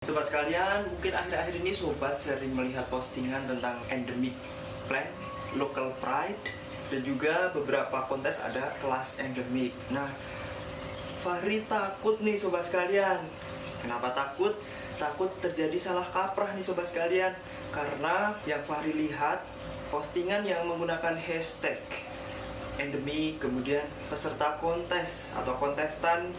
Sobat sekalian, mungkin akhir-akhir ini sobat sering melihat postingan tentang endemic plant, local pride, dan juga beberapa kontes ada kelas endemic. Nah, Fahri takut nih sobat sekalian. Kenapa takut? Takut terjadi salah kaprah nih sobat sekalian. Karena yang Fahri lihat postingan yang menggunakan hashtag endemic, kemudian peserta kontes atau kontestan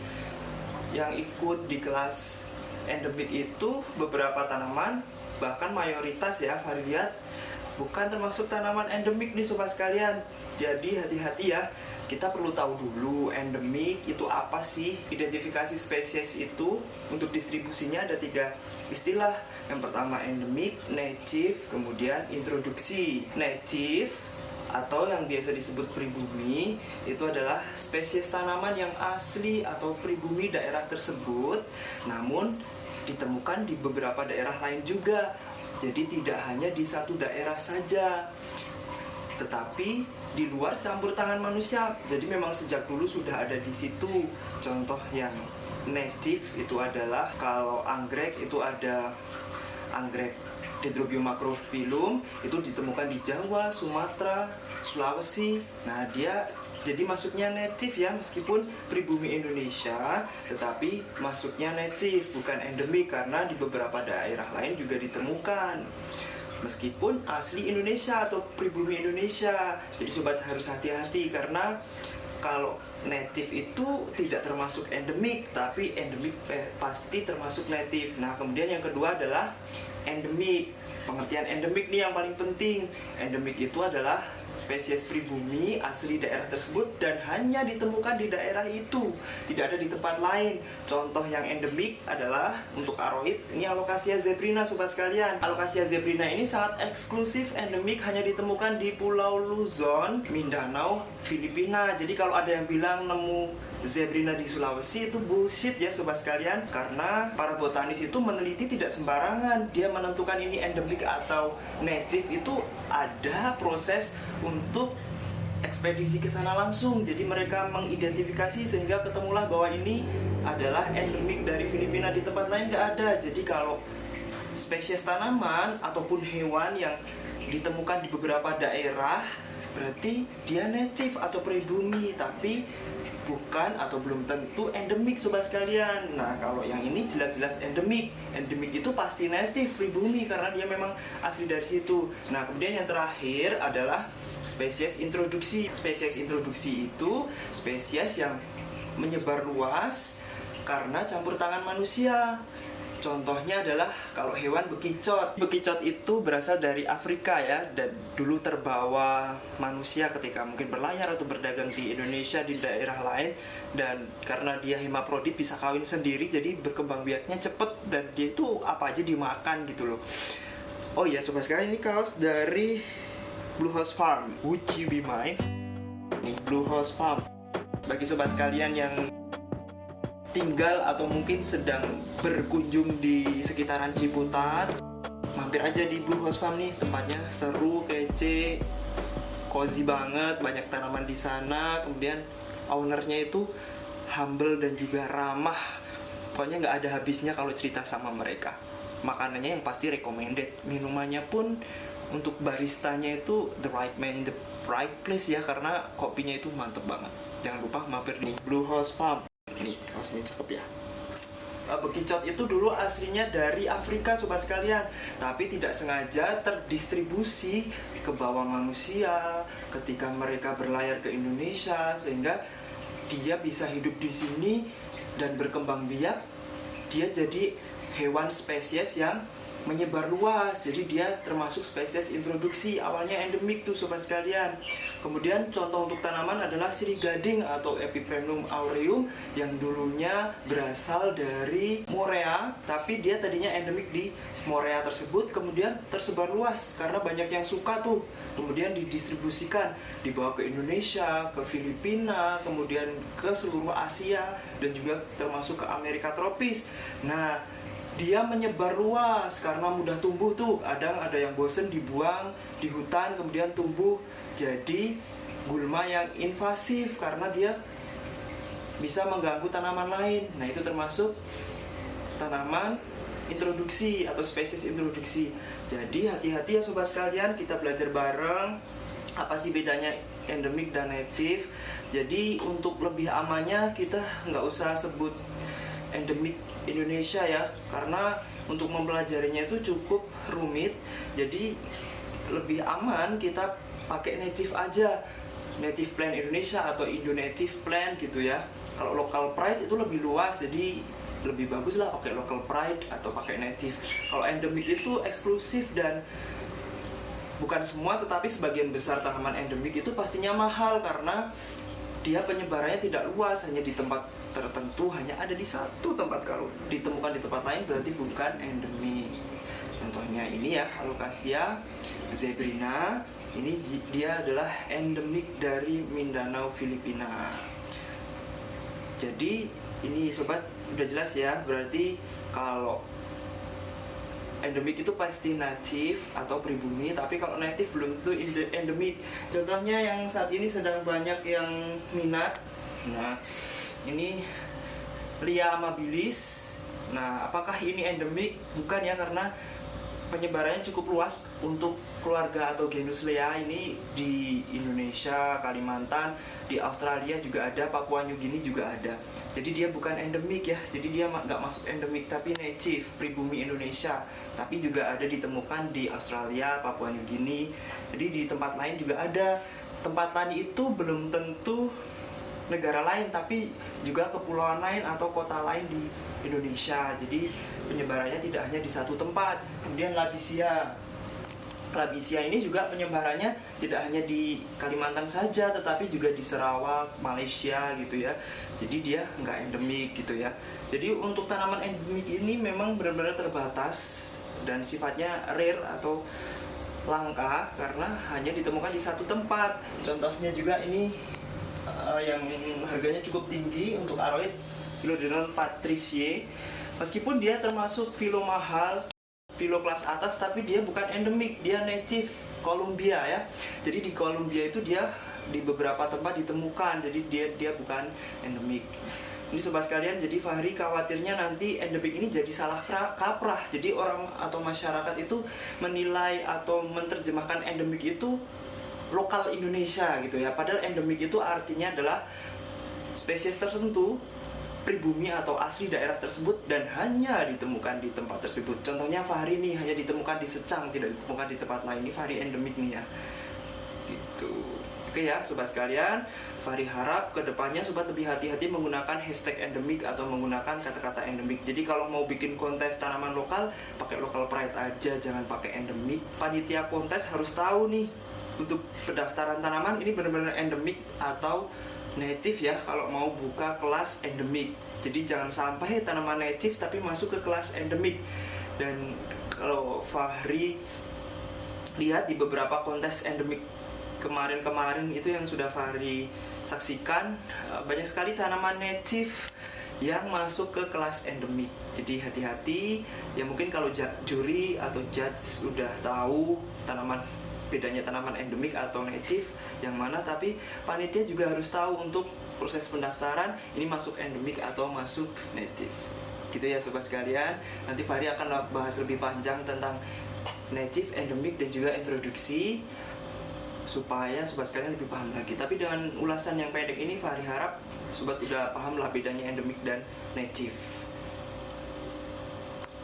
yang ikut di kelas endemik itu beberapa tanaman bahkan mayoritas ya variat bukan termasuk tanaman endemik nih sobat sekalian. Jadi hati-hati ya kita perlu tahu dulu endemik itu apa sih? Identifikasi spesies itu untuk distribusinya ada tiga istilah. Yang pertama endemik, native, kemudian introduksi. Native atau yang biasa disebut pribumi itu adalah spesies tanaman yang asli atau pribumi daerah tersebut. Namun ditemukan di beberapa daerah lain juga. Jadi tidak hanya di satu daerah saja tetapi di luar campur tangan manusia. Jadi memang sejak dulu sudah ada di situ. Contoh yang native itu adalah kalau anggrek itu ada anggrek Dendrobium macrophyllum itu ditemukan di Jawa, Sumatera, Sulawesi. Nah, dia jadi masuknya native ya meskipun pribumi Indonesia tetapi masuknya native bukan endemik karena di beberapa daerah lain juga ditemukan meskipun asli Indonesia atau pribumi Indonesia jadi sobat harus hati-hati karena kalau native itu tidak termasuk endemik tapi endemik eh, pasti termasuk native. Nah kemudian yang kedua adalah endemik. Pengertian endemik nih yang paling penting. Endemik itu adalah spesies pribumi asli daerah tersebut dan hanya ditemukan di daerah itu. Tidak ada di tempat lain. Contoh yang endemik adalah untuk aroid. Ini alokasia zebrina sobat sekalian. Alokasia zebrina ini sangat eksklusif endemik hanya ditemukan di pulau Luzon Mindanao Filipina. Jadi kalau ada yang bilang nemu Zebrina di Sulawesi itu bullshit ya sobat sekalian. Karena para botanis itu meneliti tidak sembarangan. Dia menentukan ini endemik atau native itu ada proses untuk ekspedisi ke sana langsung. Jadi mereka mengidentifikasi sehingga ketemulah bahwa ini adalah endemik dari Filipina di tempat lain nggak ada. Jadi kalau spesies tanaman ataupun hewan yang ditemukan di beberapa daerah berarti dia native atau pribumi. Tapi bukan atau belum tentu endemik sobat sekalian. Nah kalau yang ini jelas-jelas endemik. Endemik itu pasti native pribumi karena dia memang asli dari situ. Nah kemudian yang terakhir adalah spesies introduksi. Spesies introduksi itu spesies yang menyebar luas karena campur tangan manusia Contohnya adalah kalau hewan bekicot. Bekicot itu berasal dari Afrika ya dan dulu terbawa manusia ketika mungkin berlayar atau berdagang di Indonesia di daerah lain dan karena dia hemaprodit bisa kawin sendiri jadi berkembang biaknya cepet dan dia itu apa aja dimakan gitu loh. Oh iya sobat sekalian ini kaos dari Blue House Farm. Would you be mine? Nih Blue House Farm. Bagi sobat sekalian yang tinggal atau mungkin sedang berkunjung di sekitaran Ciputat. Mampir aja di Blue House Farm nih tempatnya seru kece cozy banget banyak tanaman di sana. Kemudian ownernya itu humble dan juga ramah. Pokoknya nggak ada habisnya kalau cerita sama mereka. Makanannya yang pasti recommended. Minumannya pun untuk baristanya itu the right man in the right place ya karena kopinya itu mantep banget. Jangan lupa mampir di Blue House Farm nih kaosnya cakep ya. Bekicot itu dulu aslinya dari Afrika sobat sekalian. Tapi tidak sengaja terdistribusi ke bawah manusia Ketika mereka berlayar ke Indonesia Sehingga dia bisa hidup di sini dan berkembang biak. Dia jadi hewan spesies yang menyebar luas. Jadi dia termasuk spesies introduksi awalnya endemik tuh sobat sekalian. Kemudian contoh untuk tanaman adalah sirigading atau epiprenum aureum yang dulunya berasal dari Morea tapi dia tadinya endemik di Morea tersebut kemudian tersebar luas karena banyak yang suka tuh. Kemudian didistribusikan dibawa ke Indonesia ke Filipina kemudian ke seluruh Asia dan juga termasuk ke Amerika tropis. Nah dia menyebar luas karena mudah tumbuh tuh kadang ada yang bosen dibuang di hutan kemudian tumbuh jadi gulma yang invasif karena dia bisa mengganggu tanaman lain nah itu termasuk tanaman introduksi atau spesies introduksi. Jadi hati-hati ya sobat sekalian, kita belajar bareng apa sih bedanya endemik dan native. Jadi untuk lebih amannya kita nggak usah sebut endemik Indonesia ya, karena untuk mempelajarinya itu cukup rumit. Jadi lebih aman kita pakai native aja. Native plan Indonesia atau Indo native plan gitu ya. Kalau local pride itu lebih luas jadi lebih bagus lah pakai local pride atau pakai native. Kalau endemic itu eksklusif dan bukan semua tetapi sebagian besar tanaman endemik itu pastinya mahal karena dia penyebarannya tidak luas hanya di tempat tertentu hanya ada di satu tempat. Kalau ditemukan di tempat lain berarti bukan endemik contohnya ini ya alocasia zebrina. Ini dia adalah endemik dari Mindanao Filipina. Jadi ini sobat udah jelas ya berarti kalau endemik itu pasti native atau pribumi tapi kalau native belum tentu endemik. Contohnya yang saat ini sedang banyak yang minat nah ini Lia amabilis. Nah apakah ini endemik? Bukan ya karena penyebarannya cukup luas untuk keluarga atau genus Lea ini di Indonesia, Kalimantan, di Australia juga ada, Papua New Guinea juga ada. Jadi dia bukan endemik ya, jadi dia nggak masuk endemik tapi native, pribumi Indonesia. Tapi juga ada ditemukan di Australia, Papua New Guinea. Jadi di tempat lain juga ada. Tempat lain itu belum tentu negara lain tapi juga kepulauan lain atau kota lain di Indonesia. Jadi penyebarannya tidak hanya di satu tempat. Kemudian Labisia. Labisia ini juga penyebarannya tidak hanya di Kalimantan saja, tetapi juga di Sarawak, Malaysia gitu ya. Jadi dia nggak endemik gitu ya. Jadi untuk tanaman endemik ini memang benar-benar terbatas dan sifatnya rare atau langka karena hanya ditemukan di satu tempat. Contohnya juga ini uh, yang harganya cukup tinggi untuk aroid. Philodendron patriciae meskipun dia termasuk filo mahal filo kelas atas tapi dia bukan endemik dia native Columbia ya. Jadi di Columbia itu dia di beberapa tempat ditemukan jadi dia dia bukan endemik. Ini sobat sekalian jadi Fahri khawatirnya nanti endemik ini jadi salah kaprah. Jadi orang atau masyarakat itu menilai atau menerjemahkan endemik itu lokal Indonesia gitu ya padahal endemik itu artinya adalah spesies tertentu pribumi atau asli daerah tersebut dan hanya ditemukan di tempat tersebut. Contohnya Fahri ini hanya ditemukan di Secang, tidak ditemukan di tempat lain. Ini Fahri endemik nih ya. Gitu. Oke ya, sobat sekalian, Fahri harap ke depannya sobat lebih hati-hati menggunakan hashtag endemik atau menggunakan kata-kata endemik. Jadi kalau mau bikin kontes tanaman lokal, pakai local pride aja, jangan pakai endemik. Panitia kontes harus tahu nih untuk pendaftaran tanaman ini benar-benar endemik atau native ya kalau mau buka kelas endemik jadi jangan sampai tanaman native tapi masuk ke kelas endemik dan kalau Fahri lihat di beberapa kontes endemik kemarin-kemarin itu yang sudah Fahri saksikan eh, banyak sekali tanaman native yang masuk ke kelas endemik. Jadi hati-hati, ya mungkin kalau juri atau judge sudah tahu tanaman bedanya tanaman endemik atau native yang mana tapi panitia juga harus tahu untuk proses pendaftaran ini masuk endemik atau masuk native. Gitu ya sobat sekalian. Nanti Fahri akan bahas lebih panjang tentang native, endemik dan juga introduksi supaya sobat sekalian lebih paham lagi. Tapi dengan ulasan yang pendek ini Fahri harap sobat udah paham lah bedanya endemik dan native